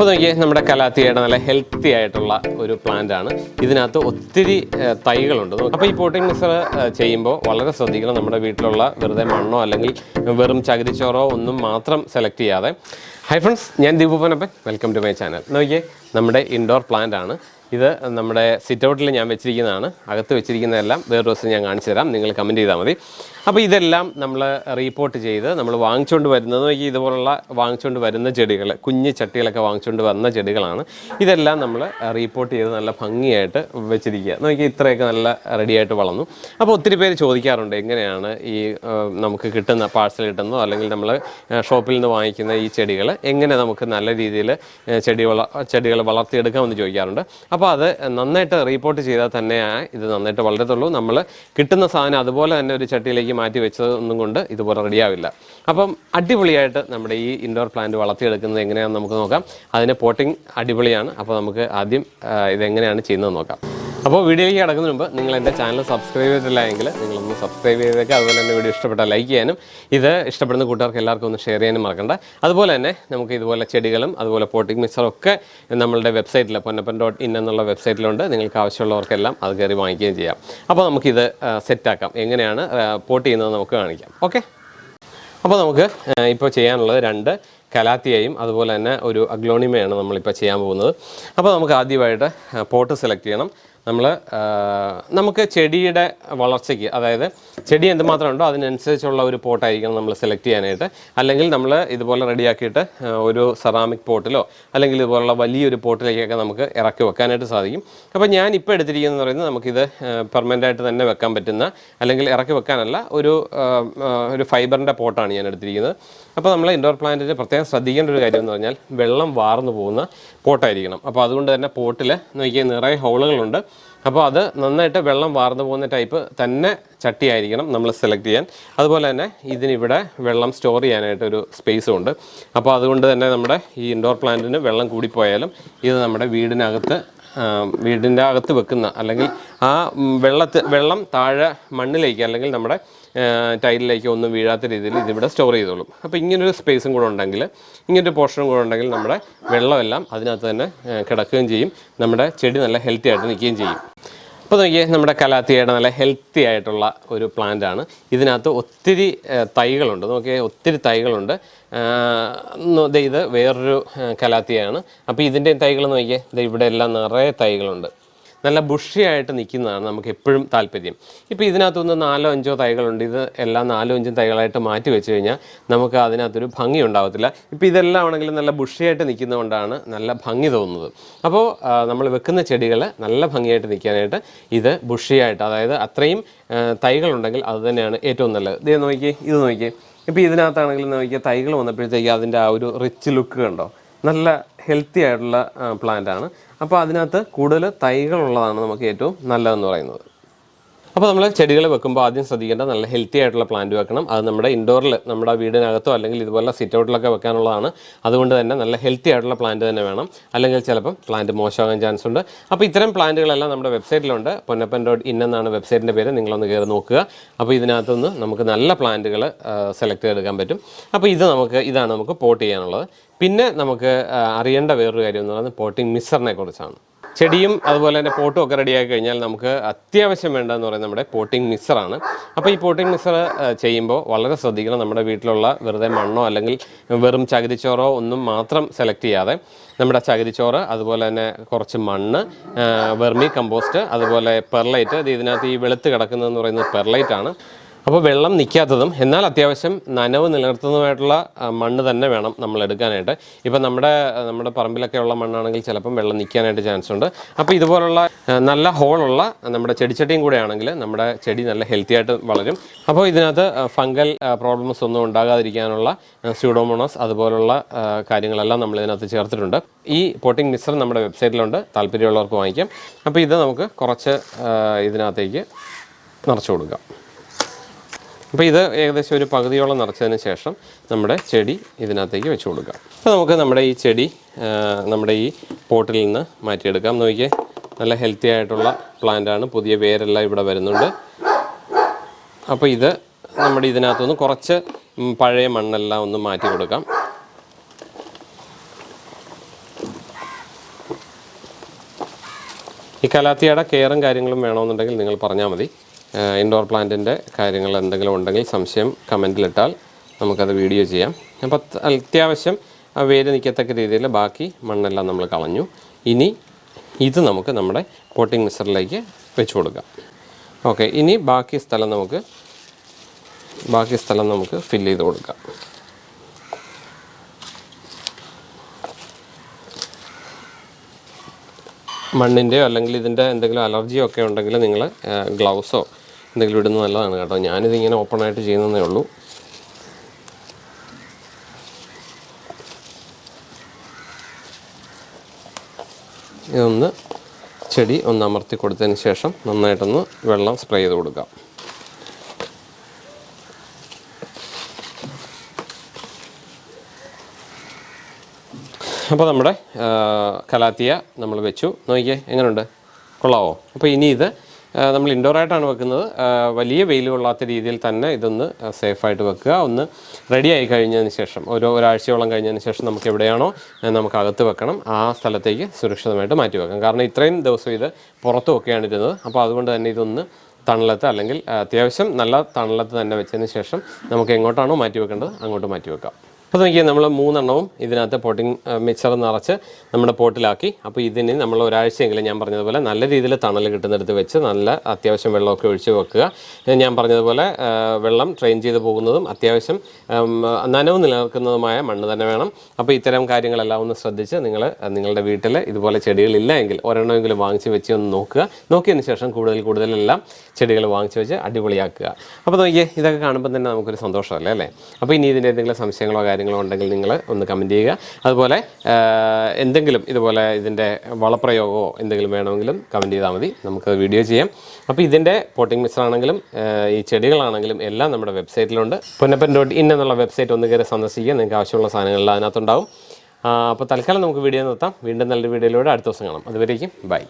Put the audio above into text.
അപ്പോൾ നോക്കിയാൽ നമ്മുടെ കലാത്തിയുടെ നല്ല ഹെൽത്തി ആയിട്ടുള്ള ഒരു പ്ലാന്റ് ആണ്. ഇതിനകത്ത് ഒത്തിരി തൈകളുണ്ട്. അപ്പോൾ ഈ പോട്ടിംഗ് മിക്സർ ചെയ്യുമ്പോൾ വളരെ ശ്രദ്ധിക്കണം. നമ്മുടെ വീട്ടിലുള്ള വെറുതെ മണ്ണോ അല്ലെങ്കിൽ വെറും ചകിരിച്ചോറോ ഒന്നും മാത്രം സെലക്ട് ചെയ്യാതെ. ഹൈ ഫ്രണ്ട്സ് ഞാൻ Deepupanappan welcome to my channel നോക്കിയേ നമ്മുടെ ഇൻഡോർ പ്ലാന്റ് ആണ്. ഇത് നമ്മുടെ സിറ്റ് ഔട്ടിൽ ഞാൻ വെച്ചിരിക്കുന്നതാണ്. അകത്ത് വെച്ചിരിക്കുന്നതെല്ലാം വേറെ ദിവസം ഞാൻ കാണിച്ചു തരാം. നിങ്ങൾ കമന്റ് ചെയ്താൽ മതി. അപ്പോൾ ഇതെല്ലാം നമ്മൾ റീപ്പോർട്ട് ചെയ്ത് നമ്മൾ വാങ്ങിച്ചുകൊണ്ട് വരുന്നത് ഇതുപോലുള്ള വാങ്ങിച്ചുകൊണ്ട് വരുന്ന ചെടികൾ കുഞ്ഞ് ചട്ടികളൊക്കെ വാങ്ങിച്ചുകൊണ്ട് വന്ന ചെടികളാണ്. ഇതെല്ലാം നമ്മൾ റീപ്പോർട്ട് ചെയ്ത് നല്ല ഭംഗിയായിട്ട് വെച്ചിരിക്കുക. നോക്കി ഇത്രയൊക്കെ നല്ല റെഡിയായിട്ട് വളർന്നു. അപ്പോൾ ഒത്തിരി പേര് ചോദിക്കാറുണ്ട് എങ്ങനെയാണ് ഈ നമുക്ക് കിട്ടുന്ന പാഴ്സൽ കിട്ടുന്നതോ അല്ലെങ്കിൽ നമ്മൾ ഷോപ്പിൽ നിന്ന് വാങ്ങിക്കുന്ന ഈ ചെടികൾ എങ്ങനെ നമുക്ക് നല്ല രീതിയിൽ ചെടി വള ചെടികൾ വളർത്തിയെടുക്കാമെന്ന് ചോദിക്കാറുണ്ട്. അപ്പോൾ അത് നന്നായിട്ട് റീപ്പോർട്ട് ചെയ്താൽ തന്നെ ഇത് നന്നായിട്ട് വളരത്തുള്ളൂ. നമ്മൾ കിട്ടുന്ന സാധനം അതുപോലെ തന്നെ ഒരു ചട്ടിയിലേക്ക് മാറ്റി വെച്ചതൊന്നും കൊണ്ട് ഇതുപോലെ റെഡിയാവില്ല അപ്പം അടിപൊളിയായിട്ട് നമ്മുടെ ഈ ഇൻഡോർ പ്ലാന്റ് വളർത്തിയെടുക്കുന്നത് എങ്ങനെയാണെന്ന് നമുക്ക് നോക്കാം. അതിന്റെ പോട്ടിംഗ് അടിപൊളിയാണ്. അപ്പോൾ നമുക്ക് ആദ്യം ഇതെങ്ങനെയാണ് ചെയ്യുന്നത് നോക്കാം. അപ്പോൾ വീഡിയോയിലേക്ക് കിടക്കുന്നതിന് മുമ്പ് നിങ്ങൾ എന്റെ ചാനൽ സബ്സ്ക്രൈബ് ചെയ്തിട്ടില്ല എങ്കിൽ നിങ്ങളൊന്ന് സബ്സ്ക്രൈബ് ചെയ്തേക്കുക അതുപോലെ തന്നെ വീഡിയോ ഇഷ്ടപ്പെട്ടാൽ ലൈക്ക് ചെയ്യാനും ഇത് ഇഷ്ടപ്പെടുന്ന കൂട്ടുകാർക്ക് എല്ലാവർക്കും ഒന്ന് ഷെയർ ചെയ്യാനും മറക്കണ്ട. അതുപോലെ തന്നെ നമുക്ക് ഇതുപോലെ ചെടികളും അതുപോലെ പോട്ടിംഗ് മിക്സറും ഒക്കെ നമ്മളുടെ വെബ്സൈറ്റിൽ പൊന്നപ്പൻ ഡോട്ട് ഇൻ എന്നുള്ള വെബ്സൈറ്റിലുണ്ട് നിങ്ങൾക്ക് ആവശ്യമുള്ളവർക്കെല്ലാം അത് കയറി വാങ്ങിക്കുകയും ചെയ്യാം. അപ്പോൾ നമുക്കിത് സെറ്റാക്കാം എങ്ങനെയാണ് പോട്ട് ചെയ്യുന്നത് നമുക്ക് കാണിക്കാം. ഓക്കെ അപ്പോൾ നമുക്ക് ഇപ്പോൾ ചെയ്യാനുള്ളത് രണ്ട് കലാത്തിയയും അതുപോലെ തന്നെ ഒരു അഗ്ലോണിമയാണ് നമ്മളിപ്പോൾ ചെയ്യാൻ പോകുന്നത്. അപ്പോൾ നമുക്ക് ആദ്യമായിട്ട് പോട്ട് സെലക്ട് ചെയ്യണം. നമ്മൾ നമുക്ക് ചെടിയുടെ വളർച്ചയ്ക്ക് അതായത് ചെടി എന്തുമാത്രം ഉണ്ടോ അതിനനുസരിച്ചുള്ള ഒരു പോട്ടായിരിക്കണം നമ്മൾ സെലക്ട് ചെയ്യാനായിട്ട്. അല്ലെങ്കിൽ നമ്മൾ ഇതുപോലെ റെഡിയാക്കിയിട്ട് ഒരു സെറാമിക് പോട്ടിലോ അല്ലെങ്കിൽ ഇതുപോലുള്ള വലിയൊരു പോട്ടിലേക്കൊക്കെ നമുക്ക് ഇറക്കി വെക്കാനായിട്ട് സാധിക്കും. അപ്പോൾ ഞാൻ ഇപ്പോൾ എടുത്തിരിക്കുന്നത് പറയുന്നത് നമുക്കിത് പെർമനന്റായിട്ട് തന്നെ വെക്കാൻ പറ്റുന്ന അല്ലെങ്കിൽ ഇറക്കി വെക്കാനല്ല ഒരു ഒരു ഫൈബറിന്റെ പോട്ടാണ് ഞാൻ എടുത്തിരിക്കുന്നത്. അപ്പോൾ നമ്മൾ ഇൻഡോർ പ്ലാന്റിന് പ്രത്യേകം ശ്രദ്ധിക്കേണ്ട ഒരു കാര്യം എന്ന് പറഞ്ഞാൽ വെള്ളം വാർന്നു പോകുന്ന പോട്ടായിരിക്കണം. അപ്പോൾ അതുകൊണ്ട് തന്നെ പോട്ടിൽ നോക്കിയാൽ നിറയെ ഹോളുകളുണ്ട്. അപ്പോൾ അത് നന്നായിട്ട് വെള്ളം വാർന്നു പോകുന്ന ടൈപ്പ് തന്നെ ചട്ടിയായിരിക്കണം നമ്മൾ സെലക്ട് ചെയ്യാൻ. അതുപോലെ തന്നെ ഇതിനിവിടെ വെള്ളം സ്റ്റോർ ചെയ്യാനായിട്ട് ഒരു സ്പേസും ഉണ്ട്. അപ്പോൾ അതുകൊണ്ട് തന്നെ നമ്മുടെ ഈ ഇൻഡോർ പ്ലാന്റിന് വെള്ളം കൂടിപ്പോയാലും ഇത് നമ്മുടെ വീടിനകത്ത് വീടിന്റെ അകത്ത് വെക്കുന്ന അല്ലെങ്കിൽ ആ വെള്ളത്ത് വെള്ളം താഴെ മണ്ണിലേക്ക് അല്ലെങ്കിൽ നമ്മുടെ ടൈലിലേക്ക് ഒന്നും വീഴാത്ത രീതിയിൽ ഇതിവിടെ സ്റ്റോർ ചെയ്തോളും. അപ്പോൾ ഇങ്ങനൊരു സ്പേസും കൂടെ ഉണ്ടെങ്കിൽ ഇങ്ങനൊരു പോർഷനും കൂടെ ഉണ്ടെങ്കിൽ നമ്മുടെ വെള്ളമെല്ലാം അതിനകത്ത് തന്നെ കിടക്കുകയും ചെയ്യും. നമ്മുടെ ചെടി നല്ല ഹെൽത്തി ആയിട്ട് നിൽക്കുകയും ചെയ്യും. അപ്പോൾ നോക്കിയേ നമ്മുടെ കലാത്തിയുടെ നല്ല ഹെൽത്തി ആയിട്ടുള്ള ഒരു പ്ലാന്റ് ആണ്. ഇതിനകത്ത് ഒത്തിരി തൈകളുണ്ട്. നോക്കിയേ ഒത്തിരി തൈകളുണ്ട്. ഇത് വേറൊരു കലാത്തിയാണ്. അപ്പോൾ ഇതിന്റെ തൈകൾ നോക്കിയേ ഇവിടെ എല്ലാം നിറയെ തൈകളുണ്ട്. നല്ല ബുഷിയായിട്ട് നിൽക്കുന്നതാണ് നമുക്ക് എപ്പോഴും താല്പര്യം. ഇപ്പോൾ ഇതിനകത്തുനിന്ന് നാലോ അഞ്ചോ തൈകളുണ്ട്. ഇത് എല്ലാം നാലോ അഞ്ചും തൈകളായിട്ട് മാറ്റി വെച്ച് കഴിഞ്ഞാൽ നമുക്ക് അതിനകത്തൊരു ഭംഗി ഉണ്ടാകത്തില്ല ഇപ്പോൾ ഇതെല്ലാം ആണെങ്കിലും നല്ല ബുഷിയായിട്ട് നിൽക്കുന്നതുകൊണ്ടാണ് നല്ല ഭംഗി തോന്നുന്നത്. അപ്പോൾ നമ്മൾ വെക്കുന്ന ചെടികൾ നല്ല ഭംഗിയായിട്ട് നിൽക്കാനായിട്ട് ഇത് ബുഷിയായിട്ട് അതായത് അത്രയും തൈകളുണ്ടെങ്കിൽ അത് തന്നെയാണ് ഏറ്റവും നല്ലത്. ഇത് നോക്കിയേ ഇത് നോക്കിയേ. ഇപ്പോൾ ഇതിനകത്താണെങ്കിലും നോക്കിയാൽ തൈകൾ വന്നപ്പോഴത്തേക്ക് അതിന്റെ ആ ഒരു റിച്ച് ലുക്ക് കണ്ടോ? നല്ല ഹെൽത്തി ആയിട്ടുള്ള പ്ലാന്റ് ആണ്. അപ്പോൾ അതിനകത്ത് കൂടുതൽ തൈകളുള്ളതാണ് നമുക്ക് ഏറ്റവും നല്ലതെന്ന് പറയുന്നത്. അപ്പോൾ നമ്മൾ ചെടികൾ വെക്കുമ്പോൾ ആദ്യം ശ്രദ്ധിക്കേണ്ട നല്ല ഹെൽത്തി ആയിട്ടുള്ള പ്ലാന്റ് വെക്കണം. അത് നമ്മുടെ ഇൻഡോറിൽ നമ്മുടെ വീടിനകത്തോ അല്ലെങ്കിൽ ഇതുപോലെ സിറ്റ് ഔട്ടിലൊക്കെ വെക്കാനുള്ളതാണ്. അതുകൊണ്ട് തന്നെ നല്ല ഹെൽത്തി ആയിട്ടുള്ള പ്ലാന്റ് തന്നെ വേണം. അല്ലെങ്കിൽ ചിലപ്പം പ്ലാന്റ് മോശമാകാൻ ചാൻസ് ഉണ്ട്. അപ്പോൾ ഇത്തരം പ്ലാന്റുകളെല്ലാം നമ്മുടെ വെബ്സൈറ്റിലുണ്ട് പൊന്നപ്പൻ ഡോട്ട് ഇൻ എന്നാണ് വെബ്സൈറ്റിന്റെ പേര്. നിങ്ങളൊന്ന് കയറി നോക്കുക. അപ്പോൾ ഇതിനകത്തുനിന്ന് നമുക്ക് നല്ല പ്ലാന്റുകൾ സെലക്ട് ചെയ്തെടുക്കാൻ പറ്റും. അപ്പോൾ ഇത് നമുക്ക് ഇതാണ് നമുക്ക് പോട്ട് ചെയ്യാനുള്ളത്. പിന്നെ നമുക്ക് അറിയേണ്ട വേറൊരു കാര്യം എന്ന് പറയുന്നത് പോട്ടിംഗ് മിക്സറിനെ കുറിച്ചാണ്. ചെടിയും അതുപോലെ തന്നെ പോട്ടും ഒക്കെ റെഡിയാക്കി കഴിഞ്ഞാൽ നമുക്ക് അത്യാവശ്യം വേണ്ടതെന്ന് പറയുന്നത് നമ്മുടെ പോട്ടിംഗ് മിക്സറാണ് അപ്പോൾ ഈ പോട്ടിംഗ് മിക്സർ ചെയ്യുമ്പോൾ വളരെ ശ്രദ്ധിക്കണം. നമ്മുടെ വീട്ടിലുള്ള വെറുതെ മണ്ണോ അല്ലെങ്കിൽ വെറും ചകിരിച്ചോറോ ഒന്നും മാത്രം സെലക്ട് ചെയ്യാതെ നമ്മുടെ ചകിരിച്ചോറ് അതുപോലെ തന്നെ കുറച്ച് മണ്ണ് വെർമി കമ്പോസ്റ്റ് അതുപോലെ പെർലൈറ്റ് അത് ഇതിനകത്ത് ഈ വെളുത്ത് കിടക്കുന്നതെന്ന് പറയുന്നത് പെർലൈറ്റ് ആണ്. അപ്പോൾ വെള്ളം നിൽക്കാത്തതും എന്നാൽ അത്യാവശ്യം നനവ് നിലനിർത്തുന്നതുമായിട്ടുള്ള മണ്ണ് തന്നെ വേണം നമ്മൾ എടുക്കാനായിട്ട്. ഇപ്പം നമ്മുടെ നമ്മുടെ പറമ്പിലൊക്കെ ഉള്ള മണ്ണാണെങ്കിൽ ചിലപ്പം വെള്ളം നിൽക്കാനായിട്ട് ചാൻസ് ഉണ്ട്. അപ്പോൾ ഇതുപോലുള്ള നല്ല ഹോളുള്ള നമ്മുടെ ചെടിച്ചട്ടിയും കൂടെ ആണെങ്കിൽ നമ്മുടെ ചെടി നല്ല ഹെൽത്തി ആയിട്ട് വളരും. അപ്പോൾ ഇതിനകത്ത് ഫംഗൽ പ്രോബ്ലംസ് ഒന്നും ഉണ്ടാകാതിരിക്കാനുള്ള സ്യൂഡോമോണോസ് അതുപോലുള്ള കാര്യങ്ങളെല്ലാം നമ്മൾ ഇതിനകത്ത് ചേർത്തിട്ടുണ്ട്. ഈ പോട്ടിംഗ് മിക്സർ നമ്മുടെ വെബ്സൈറ്റിലുണ്ട് താല്പര്യമുള്ളവർക്ക് വാങ്ങിക്കാം. അപ്പോൾ ഇത് നമുക്ക് കുറച്ച് ഇതിനകത്തേക്ക് നിറച്ചു കൊടുക്കാം. അപ്പോൾ ഇത് ഏകദേശം ഒരു പകുതിയോളം നിറച്ചതിന് ശേഷം നമ്മുടെ ചെടി ഇതിനകത്തേക്ക് വെച്ച് കൊടുക്കാം. അപ്പോൾ നമുക്ക് നമ്മുടെ ഈ ചെടി നമ്മുടെ ഈ പോട്ടിൽ നിന്ന് മാറ്റിയെടുക്കാം. നോക്കിയേ നല്ല ഹെൽത്തി ആയിട്ടുള്ള പ്ലാന്റാണ് പുതിയ വേരെല്ലാം ഇവിടെ വരുന്നുണ്ട്. അപ്പോൾ ഇത് നമ്മുടെ ഇതിനകത്തുനിന്ന് കുറച്ച് പഴയ മണ്ണെല്ലാം ഒന്ന് മാറ്റി കൊടുക്കാം. ഈ കലാത്തിയുടെ കെയറും കാര്യങ്ങളും വേണമെന്നുണ്ടെങ്കിൽ നിങ്ങൾ പറഞ്ഞാൽ മതി. ഇൻഡോർ പ്ലാന്റിന്റെ കാര്യങ്ങൾ എന്തെങ്കിലും ഉണ്ടെങ്കിൽ സംശയം കമന്റിലിട്ടാൽ നമുക്കത് വീഡിയോ ചെയ്യാം. അപ്പോൾ അത് അത്യാവശ്യം ആ വേര് നിൽക്കത്തക്ക രീതിയിൽ ബാക്കി മണ്ണെല്ലാം നമ്മൾ കളഞ്ഞു. ഇനി ഇത് നമുക്ക് നമ്മുടെ പോട്ടിംഗ് മിക്സറിലേക്ക് വെച്ച് കൊടുക്കാം. ഓക്കെ ഇനി ബാക്കി സ്ഥലം നമുക്ക് ബാക്കി സ്ഥലം നമുക്ക് ഫില്ല് ചെയ്ത് കൊടുക്കാം. മണ്ണിന്റെയോ അല്ലെങ്കിൽ ഇതിന്റെ എന്തെങ്കിലും അലർജിയോ ഒക്കെ ഉണ്ടെങ്കിൽ നിങ്ങൾ ഗ്ലൗസോ എന്തെങ്കിലും ഇടുന്നത് നല്ലതാണ് കേട്ടോ. ഞാനിത് ഇങ്ങനെ ഓപ്പണായിട്ട് ചെയ്യുന്നതേ ഉള്ളൂ. ഇതൊന്ന് ചെടി ഒന്ന് അമർത്തി കൊടുത്തതിന് ശേഷം നന്നായിട്ടൊന്ന് വെള്ളം സ്പ്രേ ചെയ്ത് കൊടുക്കാം. അപ്പോൾ നമ്മുടെ കലാത്തിയ നമ്മൾ വെച്ചു. നോക്കിയേ എങ്ങനെയുണ്ട് കൊള്ളാവോ? അപ്പോൾ ഇനി ഇത് നമ്മൾ ഇൻഡോർ ആയിട്ടാണ് വെക്കുന്നത്. വലിയ വെയിൽ കൊള്ളാത്ത രീതിയിൽ തന്നെ ഇതൊന്ന് സേഫായിട്ട് വെക്കുക. ഒന്ന് റെഡി ആയി കഴിഞ്ഞതിന് ശേഷം ഒരു ഒരാഴ്ചയോളം കഴിഞ്ഞതിന് ശേഷം നമുക്ക് എവിടെയാണോ നമുക്ക് അകത്ത് വെക്കണം. ആ സ്ഥലത്തേക്ക് സുരക്ഷിതമായിട്ട് മാറ്റി വെക്കാം കാരണം ഇത്രയും ദിവസം ഇത് പുറത്തു വെക്കുകയാണ് ഇരുന്നത്. അപ്പോൾ അതുകൊണ്ട് തന്നെ ഇതൊന്ന് തണലത്ത് അല്ലെങ്കിൽ അത്യാവശ്യം നല്ല തണലത്ത് തന്നെ വെച്ചതിന് ശേഷം നമുക്ക് എങ്ങോട്ടാണോ മാറ്റി വെക്കേണ്ടത് അങ്ങോട്ട് മാറ്റി വെക്കാം. അപ്പോൾ നോക്കിയാൽ നമ്മൾ മൂന്നെണ്ണവും ഇതിനകത്ത് പോട്ടിംഗ് മിക്സർ നിറച്ച് നമ്മുടെ പോട്ടിലാക്കി. അപ്പോൾ ഇതിന് നമ്മൾ ഒരാഴ്ചയെങ്കിലും ഞാൻ പറഞ്ഞതുപോലെ നല്ല രീതിയിൽ തണൽ കിട്ടുന്നിടത്ത് വെച്ച് നല്ല അത്യാവശ്യം വെള്ളമൊക്കെ ഒഴിച്ച് വെക്കുക. ഞാൻ പറഞ്ഞതുപോലെ വെള്ളം ട്രെയിൻ ചെയ്ത് പോകുന്നതും അത്യാവശ്യം നനവ് നിലനിൽക്കുന്നതുമായ മണ്ണ് തന്നെ വേണം. അപ്പോൾ ഇത്തരം കാര്യങ്ങളെല്ലാം ഒന്ന് ശ്രദ്ധിച്ച് നിങ്ങൾ നിങ്ങളുടെ വീട്ടിൽ ഇതുപോലെ ചെടികളില്ല എങ്കിൽ ഒരെണ്ണമെങ്കിലും വാങ്ങിച്ച് വെച്ച് ഒന്ന് നോക്കുക. നോക്കിയതിന് ശേഷം കൂടുതൽ കൂടുതലെല്ലാം ചെടികൾ വാങ്ങിച്ച് വെച്ച് അടിപൊളിയാക്കുക. അപ്പോൾ നോക്കിയേ ഇതൊക്കെ കാണുമ്പോൾ തന്നെ നമുക്കൊരു സന്തോഷമല്ലേ അല്ലേ? അപ്പോൾ ഇനി ഇതിന്റെ എന്തെങ്കിലും സംശയങ്ങളോ ഉണ്ടെങ്കിൽ നിങ്ങൾ ഒന്ന് കമന്റ് ചെയ്യുക. അതുപോലെ എന്തെങ്കിലും ഇതുപോലെ ഇതിന്റെ വളപ്രയോഗമോ എന്തെങ്കിലും വേണമെങ്കിലും കമന്റ് ചെയ്താൽ മതി. നമുക്ക് വീഡിയോ ചെയ്യാം. അപ്പോൾ ഇതിന്റെ പോട്ടിംഗ് മിക്സർ ആണെങ്കിലും ഈ ചെടികളാണെങ്കിലും എല്ലാം നമ്മുടെ വെബ്സൈറ്റിലുണ്ട് പൊന്നപ്പൻ ഡോട്ട് ഇൻ എന്നുള്ള വെബ്സൈറ്റ് ഒന്ന് കയറി സന്ദർശിക്കുക. നിങ്ങൾക്ക് ആവശ്യമുള്ള സാധനങ്ങളിൽ അതിനകത്തുണ്ടാവും. അപ്പോൾ തൽക്കാലം നമുക്ക് വീഡിയോ നിർത്താം. വീണ്ടും നല്ലൊരു വീഡിയോയിലൂടെ അടുത്ത ദിവസം കാണാം. അതുവരേക്കും ബൈ